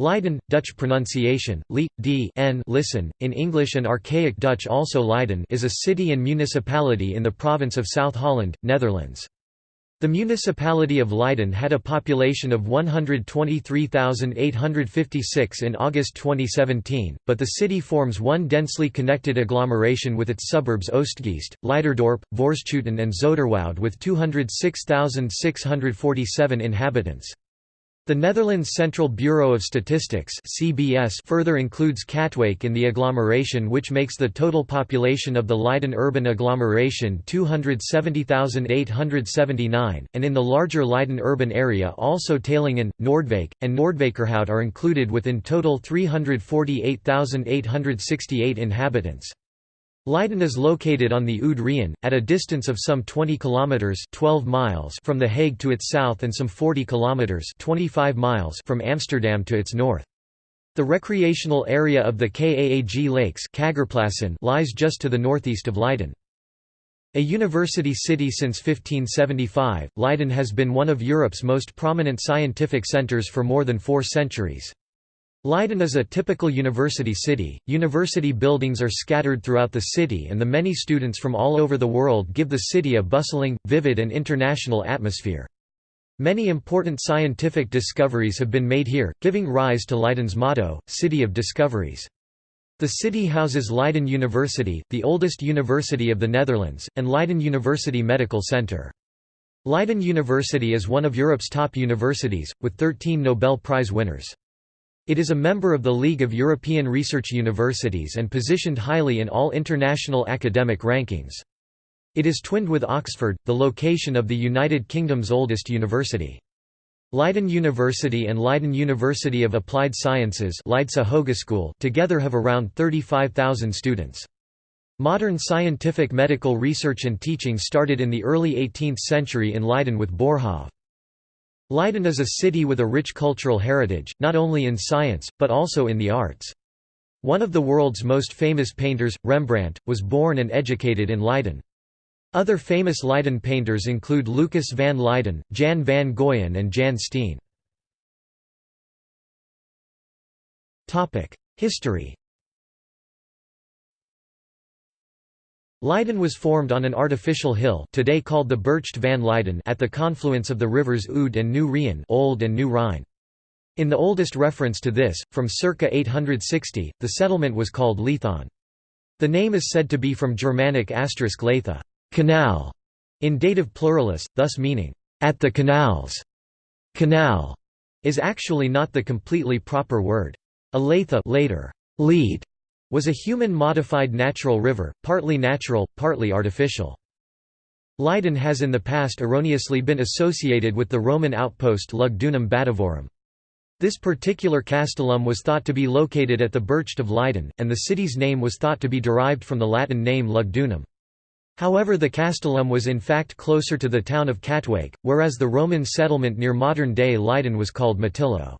Leiden, Dutch pronunciation, li, d n listen, in English and Archaic Dutch also Leiden is a city and municipality in the province of South Holland, Netherlands. The municipality of Leiden had a population of 123,856 in August 2017, but the city forms one densely connected agglomeration with its suburbs Oegstgeest, Leiderdorp, Voorschoten and Zoeterwoude with 206,647 inhabitants. The Netherlands Central Bureau of Statistics (CBS) further includes Katwijk in the agglomeration which makes the total population of the Leiden urban agglomeration 270,879 and in the larger Leiden urban area also Teylingen, Noordwijk and Noordwijkerhout are included with in total 348,868 inhabitants. Leiden is located on the Oude Rijn, at a distance of some 20 kilometers (12 miles) from The Hague to its south and some 40 kilometers (25 miles) from Amsterdam to its north. The recreational area of the Kaag Lakes lies just to the northeast of Leiden. A university city since 1575, Leiden has been one of Europe's most prominent scientific centers for more than four centuries. Leiden is a typical university city. University buildings are scattered throughout the city, and the many students from all over the world give the city a bustling, vivid, and international atmosphere. Many important scientific discoveries have been made here, giving rise to Leiden's motto, City of Discoveries. The city houses Leiden University, the oldest university of the Netherlands, and Leiden University Medical Center. Leiden University is one of Europe's top universities, with 13 Nobel Prize winners. It is a member of the League of European Research Universities and positioned highly in all international academic rankings. It is twinned with Oxford, the location of the United Kingdom's oldest university. Leiden University and Leiden University of Applied Sciences together have around 35,000 students. Modern scientific medical research and teaching started in the early 18th century in Leiden with Boerhaave. Leiden is a city with a rich cultural heritage, not only in science, but also in the arts. One of the world's most famous painters, Rembrandt, was born and educated in Leiden. Other famous Leiden painters include Lucas van Leiden, Jan van Goyen and Jan Steen. History Leiden was formed on an artificial hill today called the Burcht van Leiden at the confluence of the rivers Oud and New Rijn Old and New Rhine. In the oldest reference to this, from circa 860, the settlement was called Lethon. The name is said to be from Germanic asterisk leitha canal", in dative pluralis, thus meaning, at the canals. Canal is actually not the completely proper word. A leitha later, lead was a human-modified natural river, partly natural, partly artificial. Leiden has in the past erroneously been associated with the Roman outpost Lugdunum Batavorum. This particular castellum was thought to be located at the Burcht of Leiden, and the city's name was thought to be derived from the Latin name Lugdunum. However the castellum was in fact closer to the town of Katwijk, whereas the Roman settlement near modern-day Leiden was called Matillo.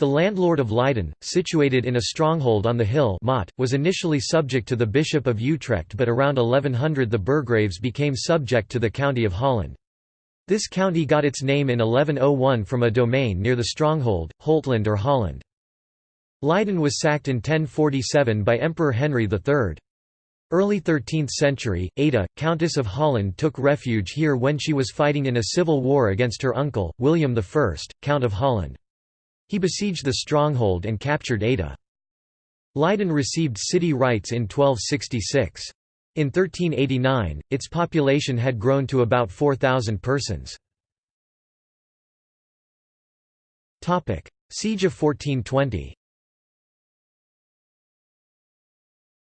The landlord of Leiden, situated in a stronghold on the hill motte, was initially subject to the Bishop of Utrecht but around 1100 the burgraves became subject to the county of Holland. This county got its name in 1101 from a domain near the stronghold, Holtland or Holland. Leiden was sacked in 1047 by Emperor Henry III. Early 13th century, Ada, Countess of Holland took refuge here when she was fighting in a civil war against her uncle, William I, Count of Holland. He besieged the stronghold and captured Ada. Leiden received city rights in 1266. In 1389, its population had grown to about 4,000 persons. Siege of 1420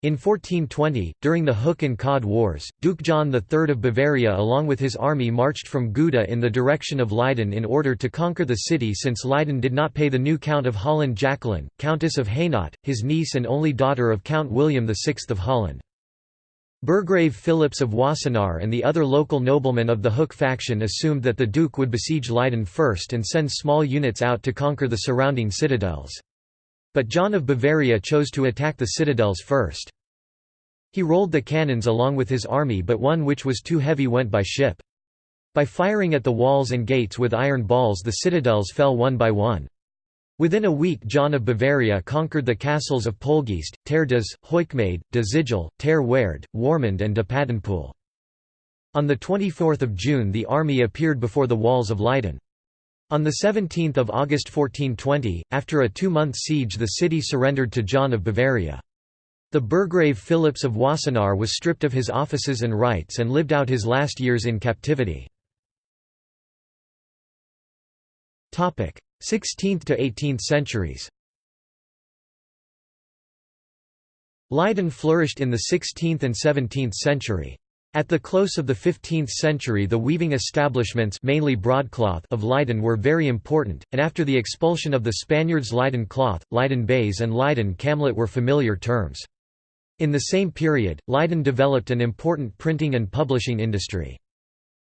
In 1420, during the Hook and Cod Wars, Duke John III of Bavaria along with his army marched from Gouda in the direction of Leiden in order to conquer the city since Leiden did not pay the new Count of Holland Jacqueline, Countess of Hainaut, his niece and only daughter of Count William VI of Holland. Burgrave Philips of Wassenaar and the other local noblemen of the Hook faction assumed that the Duke would besiege Leiden first and send small units out to conquer the surrounding citadels. But John of Bavaria chose to attack the citadels first. He rolled the cannons along with his army but one which was too heavy went by ship. By firing at the walls and gates with iron balls the citadels fell one by one. Within a week John of Bavaria conquered the castles of Poelgeest, Ter Does, Hoichmade, de Zijl, Ter Werd, Warmond and de Paddenpoel. On 24 June the army appeared before the walls of Leiden. On 17 August 1420, after a two-month siege the city surrendered to John of Bavaria. The burgrave Philips of Wassenaar was stripped of his offices and rights and lived out his last years in captivity. 16th to 18th centuries Leiden flourished in the 16th and 17th century. At the close of the 15th century the weaving establishments mainly broadcloth of Leiden were very important, and after the expulsion of the Spaniards Leiden cloth, Leiden baize and Leiden camlet were familiar terms. In the same period, Leiden developed an important printing and publishing industry.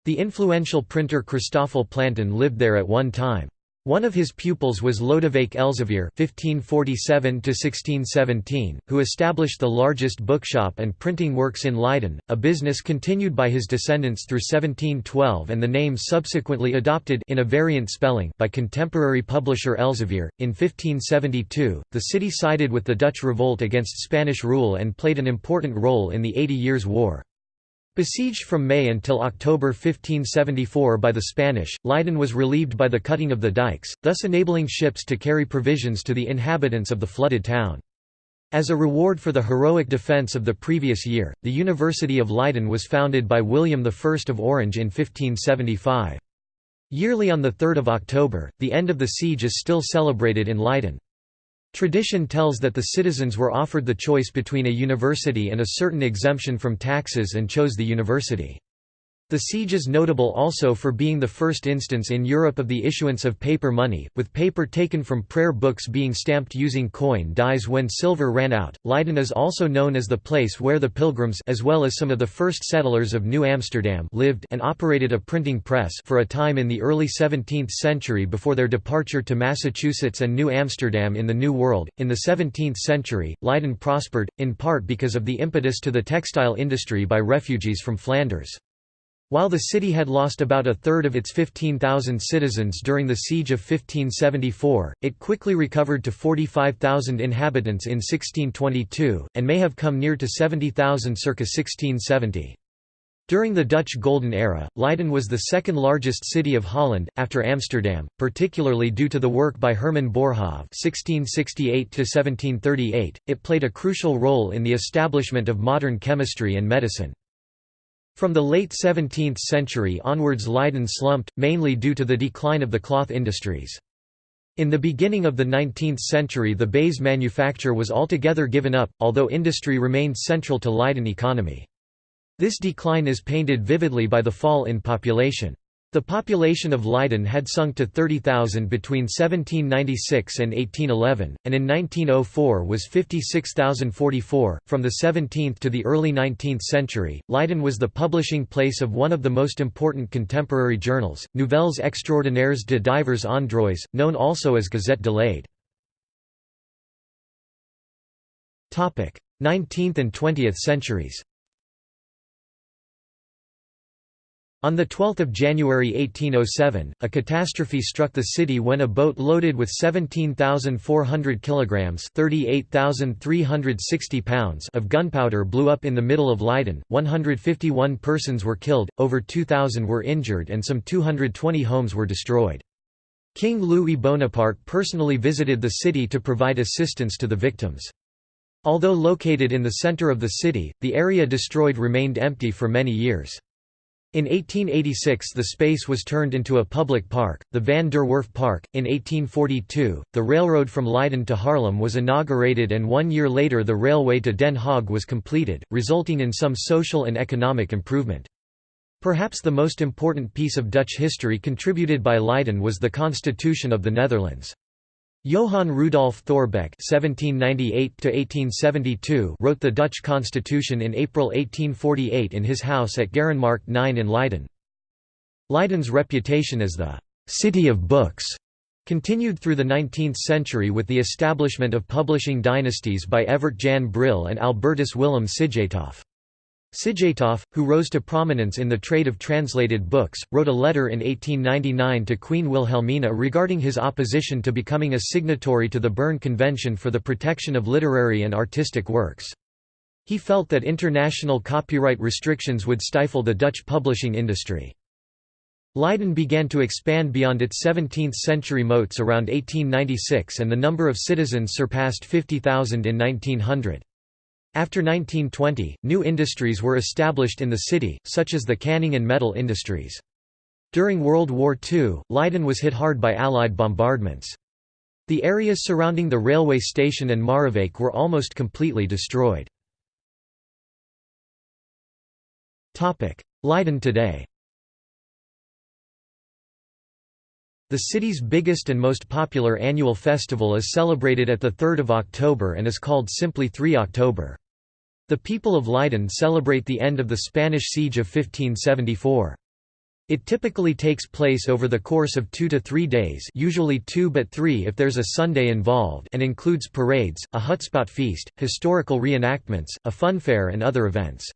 The influential printer Christoffel Plantin lived there at one time. One of his pupils was Lodewijk Elsevier (1547–1617), who established the largest bookshop and printing works in Leiden, a business continued by his descendants through 1712 and the name subsequently adopted in a variant spelling by contemporary publisher Elsevier. In 1572, the city sided with the Dutch revolt against Spanish rule and played an important role in the Eighty Years' War. Besieged from May until October 1574 by the Spanish, Leiden was relieved by the cutting of the dikes, thus enabling ships to carry provisions to the inhabitants of the flooded town. As a reward for the heroic defence of the previous year, the University of Leiden was founded by William I of Orange in 1575. Yearly on 3 October, the end of the siege is still celebrated in Leiden. Tradition tells that the citizens were offered the choice between a university and a certain exemption from taxes and chose the university. The siege is notable also for being the first instance in Europe of the issuance of paper money, with paper taken from prayer books being stamped using coin dies when silver ran out. Leiden is also known as the place where the pilgrims as well as some of the first settlers of New Amsterdam lived and operated a printing press for a time in the early 17th century before their departure to Massachusetts and New Amsterdam in the New World. In the 17th century, Leiden prospered, in part because of the impetus to the textile industry by refugees from Flanders. While the city had lost about a third of its 15,000 citizens during the siege of 1574, it quickly recovered to 45,000 inhabitants in 1622, and may have come near to 70,000 circa 1670. During the Dutch Golden Era, Leiden was the second largest city of Holland, after Amsterdam, particularly due to the work by Herman Boerhaave (1668–1738). It played a crucial role in the establishment of modern chemistry and medicine. From the late 17th century onwards Leiden slumped, mainly due to the decline of the cloth industries. In the beginning of the 19th century the baize manufacture was altogether given up, although industry remained central to Leiden economy. This decline is painted vividly by the fall in population. The population of Leiden had sunk to 30,000 between 1796 and 1811, and in 1904 was 56,044. From the 17th to the early 19th century, Leiden was the publishing place of one of the most important contemporary journals, Nouvelles extraordinaires de divers endroits, known also as Gazette de Leyde. 19th and 20th centuries On 12 January 1807, a catastrophe struck the city when a boat loaded with 17,400 kilograms (38,360 pounds) of gunpowder blew up in the middle of Leiden. 151 persons were killed, over 2,000 were injured, and some 220 homes were destroyed. King Louis Bonaparte personally visited the city to provide assistance to the victims. Although located in the center of the city, the area destroyed remained empty for many years. In 1886 the space was turned into a public park, the Van der Werf Park. In 1842, the railroad from Leiden to Haarlem was inaugurated and one year later the railway to Den Haag was completed, resulting in some social and economic improvement. Perhaps the most important piece of Dutch history contributed by Leiden was the Constitution of the Netherlands. Johann Rudolf Thorbecke (1798–1872) wrote the Dutch constitution in April 1848 in his house at Garenmarkt 9 in Leiden. Leiden's reputation as the «city of books» continued through the 19th century with the establishment of publishing dynasties by Evert Jan Brill and Albertus Willem Sijthoff. Sijthoff, who rose to prominence in the trade of translated books, wrote a letter in 1899 to Queen Wilhelmina regarding his opposition to becoming a signatory to the Berne Convention for the Protection of Literary and Artistic Works. He felt that international copyright restrictions would stifle the Dutch publishing industry. Leiden began to expand beyond its 17th-century moats around 1896 and the number of citizens surpassed 50,000 in 1900. After 1920, new industries were established in the city, such as the canning and metal industries. During World War II, Leiden was hit hard by Allied bombardments. The areas surrounding the railway station and Marewijk were almost completely destroyed. Leiden today The city's biggest and most popular annual festival is celebrated at the 3rd of October and is called simply 3 October. The people of Leiden celebrate the end of the Spanish siege of 1574. It typically takes place over the course of two to three days usually two but three if there's a Sunday involved and includes parades, a hutspot feast, historical reenactments, a funfair and other events.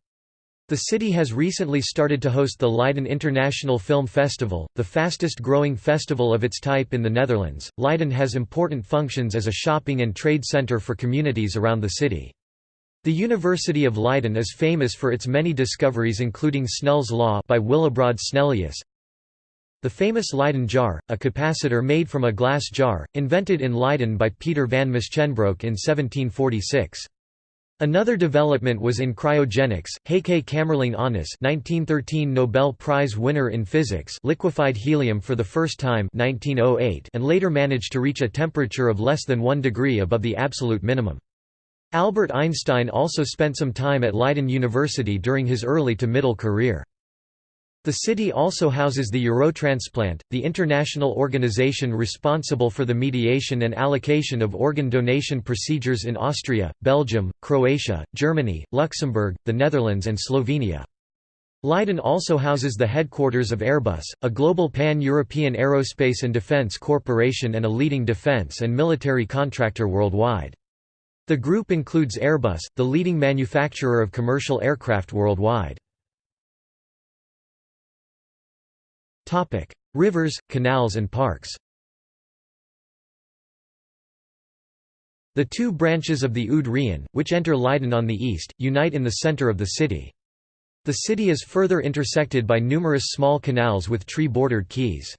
The city has recently started to host the Leiden International Film Festival, the fastest growing festival of its type in the Netherlands. Leiden has important functions as a shopping and trade center for communities around the city. The University of Leiden is famous for its many discoveries including Snell's law by Willebrord Snellius, the famous Leiden jar, a capacitor made from a glass jar, invented in Leiden by Peter van Musschenbroek in 1746. Another development was in cryogenics. Heike Kamerlingh Onnes, 1913 Nobel Prize winner in physics, liquefied helium for the first time 1908 and later managed to reach a temperature of less than 1 degree above the absolute minimum. Albert Einstein also spent some time at Leiden University during his early to middle career. The city also houses the Eurotransplant, the international organization responsible for the mediation and allocation of organ donation procedures in Austria, Belgium, Croatia, Germany, Luxembourg, the Netherlands and Slovenia. Leiden also houses the headquarters of Airbus, a global pan-European aerospace and defense corporation and a leading defense and military contractor worldwide. The group includes Airbus, the leading manufacturer of commercial aircraft worldwide. Rivers, canals and parks The two branches of the Oud Rijn, which enter Leiden on the east, unite in the center of the city. The city is further intersected by numerous small canals with tree-bordered quays.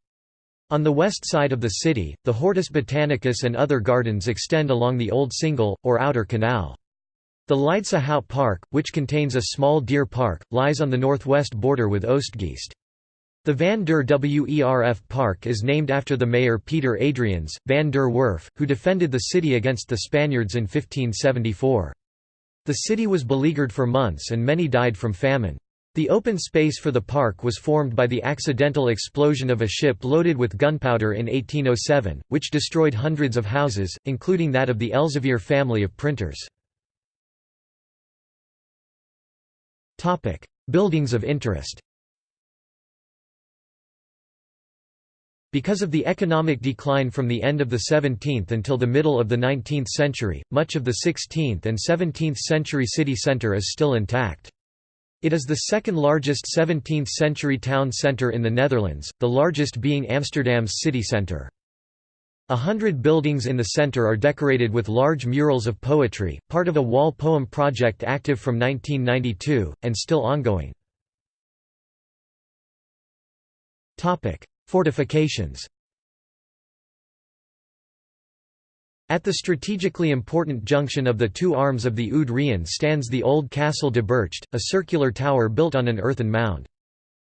On the west side of the city, the Hortus Botanicus and other gardens extend along the Old Singel, or Outer Canal. The Leidse Hout Park, which contains a small deer park, lies on the northwest border with Oegstgeest. The Van der Werf Park is named after the mayor Peter Adriaens, Van der Werf, who defended the city against the Spaniards in 1574. The city was beleaguered for months and many died from famine. The open space for the park was formed by the accidental explosion of a ship loaded with gunpowder in 1807, which destroyed hundreds of houses, including that of the Elsevier family of printers. Buildings of interest Because of the economic decline from the end of the 17th until the middle of the 19th century, much of the 16th and 17th century city centre is still intact. It is the second largest 17th-century town centre in the Netherlands, the largest being Amsterdam's city centre. A hundred buildings in the centre are decorated with large murals of poetry, part of a wall poem project active from 1992, and still ongoing. Fortifications At the strategically important junction of the two arms of the Oude Rijn stands the old Castle de Burcht, a circular tower built on an earthen mound.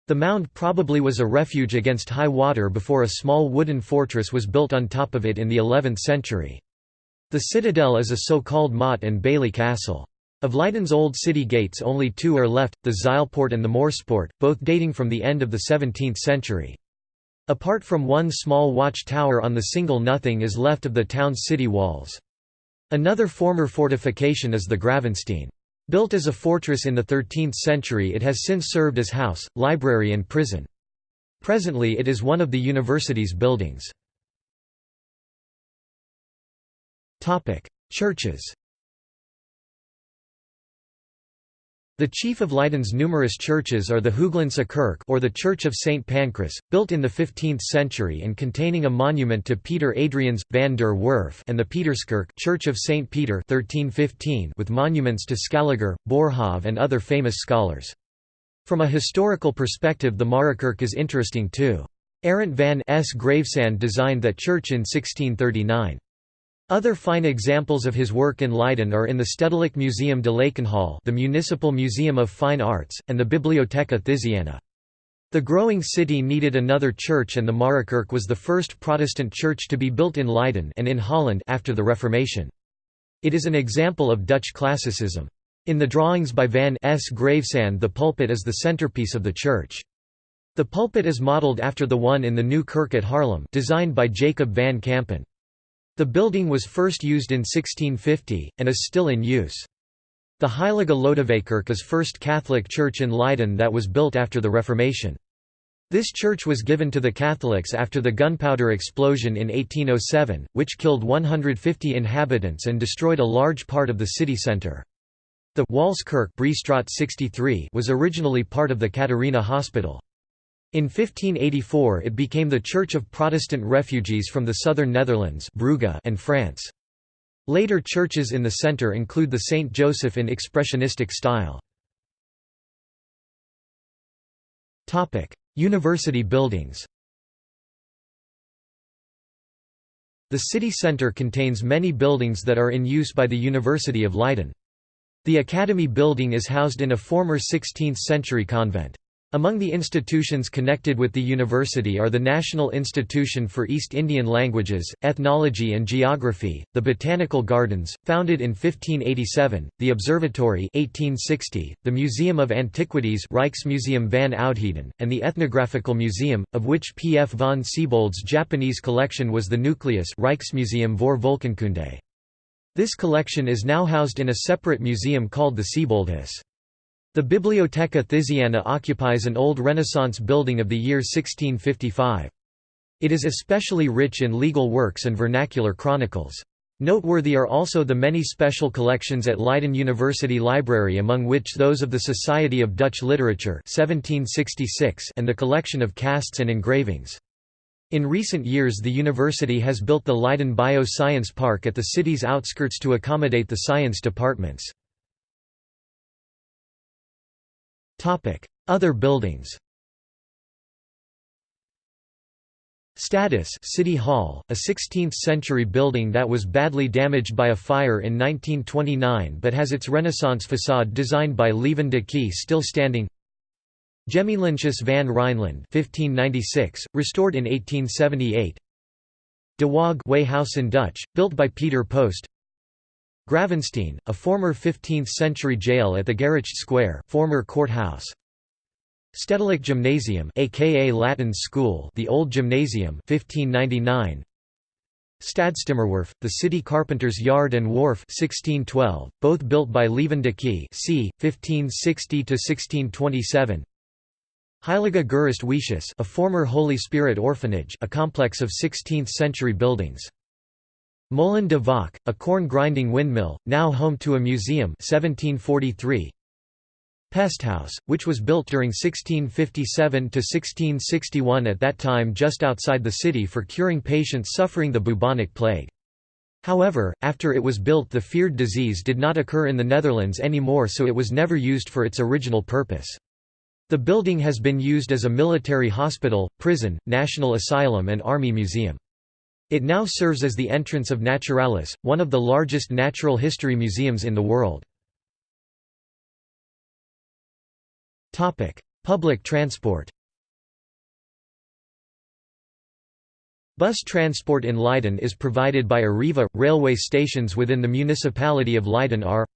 The mound probably was a refuge against high water before a small wooden fortress was built on top of it in the 11th century. The citadel is a so-called motte and bailey castle. Of Leiden's old city gates only two are left, the Zijlpoort and the Morspoort, both dating from the end of the 17th century. Apart from one small watch tower on the Singel nothing is left of the town's city walls. Another former fortification is the Gravenstein. Built as a fortress in the 13th century it has since served as house, library and prison. Presently it is one of the university's buildings. Churches The chief of Leiden's numerous churches are the Hooglandse Kerk or the Church of St. Pancras, built in the 15th century and containing a monument to Peter Adriaens, van der Werf and the Pieterskerk Church of St. Peter 1315 with monuments to Scaliger, Boerhaave and other famous scholars. From a historical perspective the Mariakerk is interesting too. Arent van S. Gravesand designed that church in 1639. Other fine examples of his work in Leiden are in the Stedelijk Museum de Lakenhal the Municipal Museum of Fine Arts, and the Bibliotheca Thysiana. The growing city needed another church and the Mariakerk was the first Protestant church to be built in Leiden and in Holland after the Reformation. It is an example of Dutch classicism. In the drawings by Van S. Gravesand the pulpit is the centerpiece of the church. The pulpit is modeled after the one in the New Kirk at Haarlem designed by Jacob van Campen. The building was first used in 1650, and is still in use. The Heilige Lodewijkkerk is first Catholic church in Leiden that was built after the Reformation. This church was given to the Catholics after the gunpowder explosion in 1807, which killed 150 inhabitants and destroyed a large part of the city centre. The Walskerk was originally part of the Catharina Hospital. In 1584 it became the Church of Protestant refugees from the southern Netherlands and France. Later churches in the centre include the St. Joseph in expressionistic style. University buildings The city centre contains many buildings that are in use by the University of Leiden. The Academy building is housed in a former 16th-century convent. Among the institutions connected with the university are the National Institution for East Indian Languages, Ethnology and Geography, the Botanical Gardens, founded in 1587, the Observatory 1860, the Museum of Antiquities Rijksmuseum van Oudheden, and the Ethnographical Museum, of which P. F. von Siebold's Japanese collection was the nucleus Rijksmuseum voor Volkenkunde. This collection is now housed in a separate museum called the Sieboldhuis. The Bibliotheca Thysiana occupies an old Renaissance building of the year 1655. It is especially rich in legal works and vernacular chronicles. Noteworthy are also the many special collections at Leiden University Library among which those of the Society of Dutch Literature 1766 and the collection of casts and engravings. In recent years the university has built the Leiden Bio-Science Park at the city's outskirts to accommodate the science departments. Other buildings Stadhuis City Hall, a 16th-century building that was badly damaged by a fire in 1929 but has its Renaissance facade designed by Lieven de Key still standing. Gemeenthuis van Rijnland 1596, restored in 1878 De Waag in Dutch, built by Peter Post Gravenstein, a former 15th-century jail at the Gerecht Square, former courthouse. Stedelijk Gymnasium, aka Latin School, the Old Gymnasium, 1599. Stadstimmerwerf, the city carpenter's yard and wharf, 1612, both built by Key, c. 1560 to 1627. Heilige Geest Weeshuis, a former Holy Spirit orphanage, a complex of 16th-century buildings. Molen de Valk, a corn-grinding windmill, now home to a museum 1743. Pesthouse, which was built during 1657–1661 at that time just outside the city for curing patients suffering the bubonic plague. However, after it was built the feared disease did not occur in the Netherlands anymore so it was never used for its original purpose. The building has been used as a military hospital, prison, national asylum and army museum. It now serves as the entrance of Naturalis, one of the largest natural history museums in the world. Public transport Bus transport in Leiden is provided by Arriva. Railway stations within the municipality of Leiden are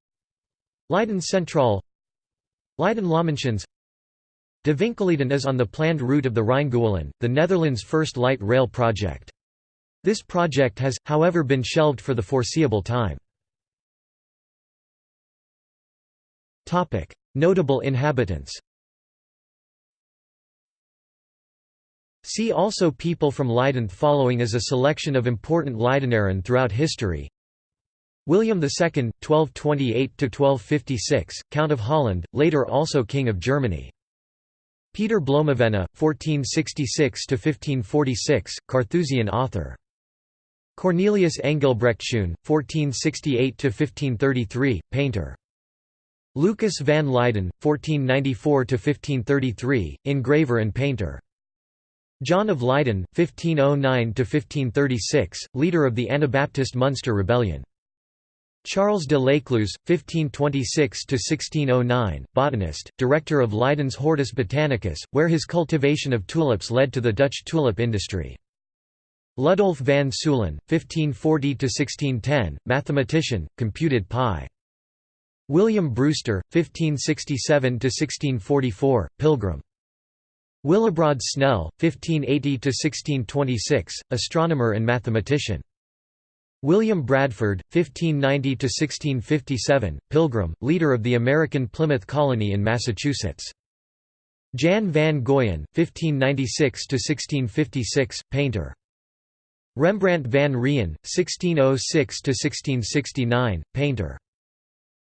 Leiden Centraal Leiden Lammenschans De Winkeleden is on the planned route of the RijnGouweLijn, the Netherlands' first light rail project. This project has, however been shelved for the foreseeable time. Notable inhabitants See also People from Leiden following is a selection of important Leidenaren throughout history William II (1228–1256), Count of Holland, later also King of Germany. Peter Bloemevenne, 1466–1546, Carthusian author. Cornelius Engelbrechtschoon, 1468–1533, painter. Lucas van Leyden, 1494–1533, engraver and painter. John of Leyden, 1509–1536, leader of the Anabaptist Munster Rebellion. Charles de L'Écluse, 1526–1609, botanist, director of Leiden's Hortus Botanicus, where his cultivation of tulips led to the Dutch tulip industry. Ludolf van Ceulen, 1540–1610, mathematician, computed pi. William Brewster, 1567–1644, pilgrim. Willebrord Snell, 1580–1626, astronomer and mathematician. William Bradford, 1590–1657, Pilgrim, leader of the American Plymouth Colony in Massachusetts. Jan van Goyen, 1596–1656, painter. Rembrandt van Rijn, 1606–1669, painter.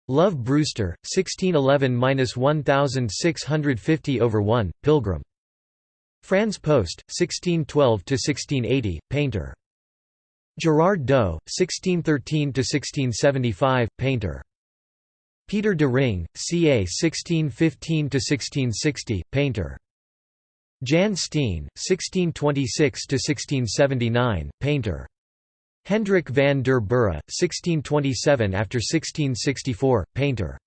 Love Brewster, 1611–1650 over 1, Pilgrim. Frans Post, 1612–1680, painter. Gerard Dou, 1613–1675, painter. Peter de Ring, ca. 1615–1660, painter. Jan Steen, 1626–1679, painter. Hendrik van der Burre, 1627 after 1664, painter.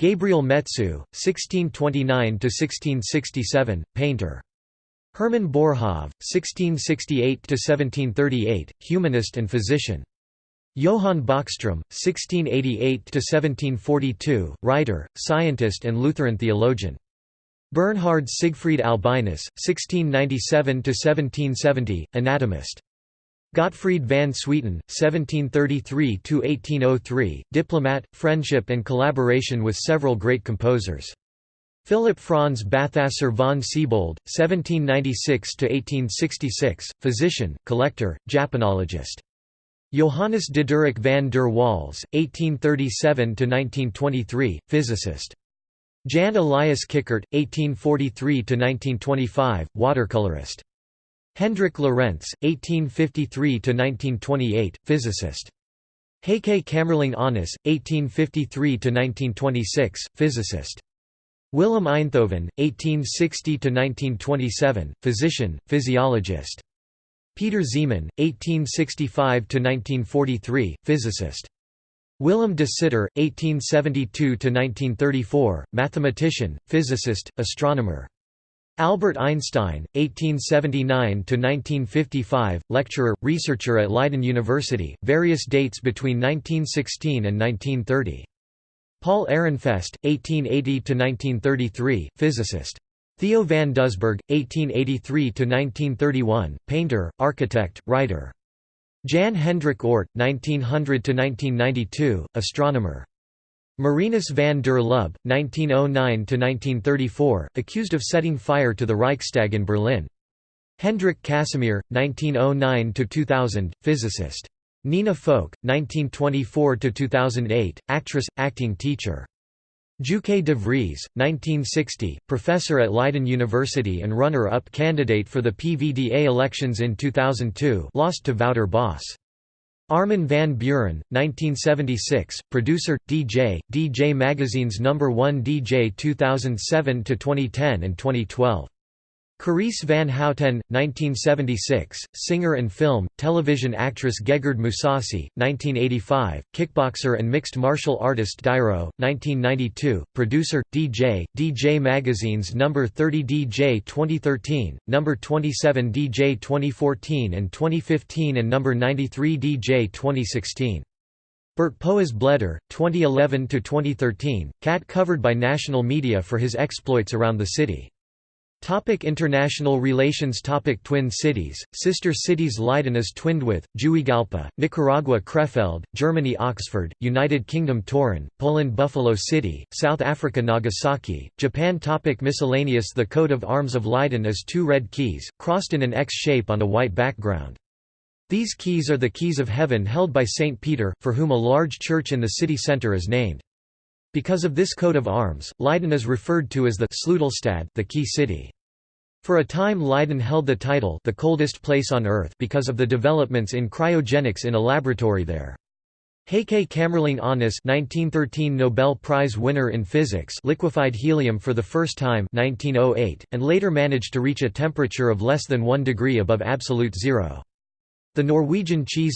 Gabriel Metsu, 1629–1667, painter. Herman Boerhaave, 1668–1738, humanist and physician. Johann Bäckström, 1688–1742, writer, scientist and Lutheran theologian. Bernhard Siegfried Albinus, 1697–1770, anatomist. Gottfried van Swieten, 1733–1803, diplomat, friendship and collaboration with several great composers. Philip Franz Balthasar von Siebold, 1796–1866, physician, collector, Japanologist. Johannes Diderik van der Waals, 1837–1923, physicist. Jan Elias Kickert, 1843–1925, watercolorist. Hendrik Lorentz, 1853–1928, physicist. Heike Kamerlingh Onnes, 1853–1926, physicist. Willem Einthoven, 1860–1927, physician, physiologist. Peter Zeeman, 1865–1943, physicist. Willem de Sitter, 1872–1934, mathematician, physicist, astronomer. Albert Einstein, 1879–1955, lecturer, researcher at Leiden University, various dates between 1916 and 1930. Paul Ehrenfest, 1880–1933, physicist. Theo van Doesburg, 1883–1931, painter, architect, writer. Jan Hendrik Oort, 1900–1992, astronomer. Marinus van der Lubbe, 1909–1934, accused of setting fire to the Reichstag in Berlin. Hendrik Casimir, 1909–2000, physicist. Nina Foch, 1924–2008, actress, acting teacher. Jouke de Vries, 1960, professor at Leiden University and runner-up candidate for the PVDA elections in 2002 lost to Wouter Bos. Armin van Buuren, 1976, producer, DJ, DJ Magazine's number 1 DJ 2007–2010 and 2012. Carice van Houten, 1976, singer and film, television actress Gegard Mousasi, 1985, kickboxer and mixed martial artist Dyro, 1992, producer, DJ, DJ Magazine's number 30 DJ 2013, number 27 DJ 2014 and 2015 and number 93 DJ 2016. Bert Poas Bleder, 2011–2013, cat covered by national media for his exploits around the city. Topic international relations Topic Twin cities, sister cities Leiden is twinned with, Juigalpa, Nicaragua Krefeld, Germany Oxford, United Kingdom Torun, Poland Buffalo City, South Africa Nagasaki, Japan Topic Miscellaneous The coat of arms of Leiden is two red keys, crossed in an X shape on a white background. These keys are the keys of heaven held by Saint Peter, for whom a large church in the city centre is named. Because of this coat of arms, Leiden is referred to as the Sleutelstad, the key city. For a time Leiden held the title the coldest place on Earth because of the developments in cryogenics in a laboratory there. Heike Kamerlingh Onnes 1913 Nobel Prize winner in physics liquefied helium for the first time 1908, and later managed to reach a temperature of less than 1 degree above absolute zero. The Norwegian cheese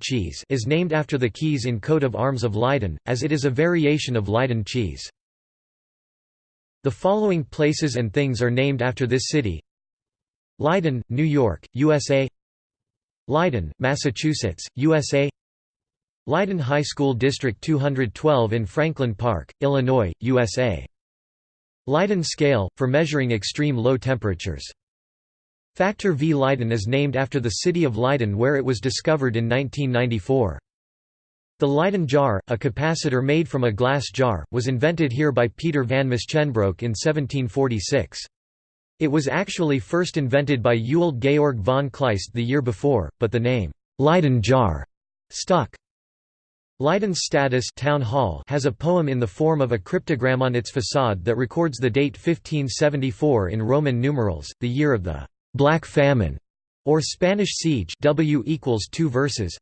cheese is named after the keys in coat of arms of Leiden, as it is a variation of Leiden cheese. The following places and things are named after this city. Leyden, New York, USA Leyden, Massachusetts, USA Leyden High School District 212 in Franklin Park, Illinois, USA Leiden scale, for measuring extreme low temperatures Factor V Leiden is named after the city of Leiden where it was discovered in 1994. The Leyden jar, a capacitor made from a glass jar, was invented here by Peter van Musschenbroek in 1746. It was actually first invented by Ewald Georg von Kleist the year before, but the name, Leyden jar, stuck. Leiden's stadhuis town hall has a poem in the form of a cryptogram on its facade that records the date 1574 in Roman numerals, the year of the Black Famine, or Spanish Siege W equals two verses.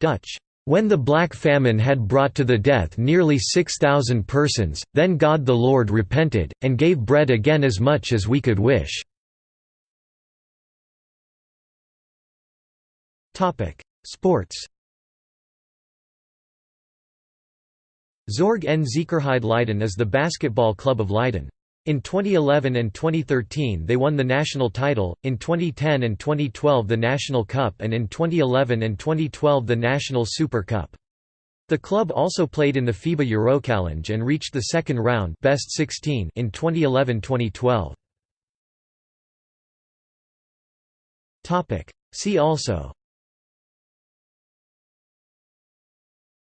Dutch. When the Black Famine had brought to the death nearly 6,000 persons, then God the Lord repented, and gave bread again as much as we could wish. Sports Zorg en Zekerheid Leiden is the basketball club of Leiden. In 2011 and 2013 they won the national title, in 2010 and 2012 the National Cup and in 2011 and 2012 the National Super Cup. The club also played in the FIBA Eurochallenge and reached the second round best 16 in 2011-2012. See also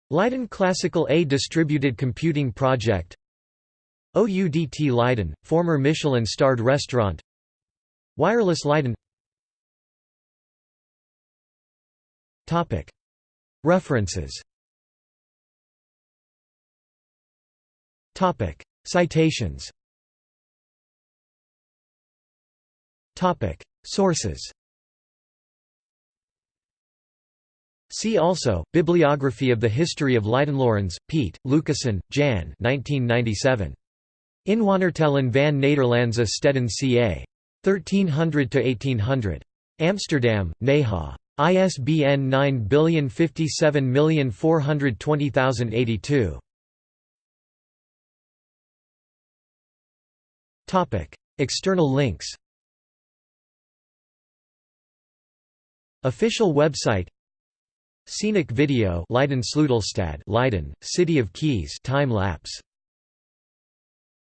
Leiden Classical A Distributed Computing Project OUDT Leiden, former Michelin-starred restaurant. Wireless Leiden. References. Citations. Sources. See also, Bibliography of the History of Leidenlorenz, Pete, Lucassen, Jan. 1997. Inwonertellen van Nederlandse steden ca. 1300–1800. Amsterdam, Neha. ISBN 9057420082. External links Official website Scenic video Leiden Sleutelstad Leiden, City of Keys time lapse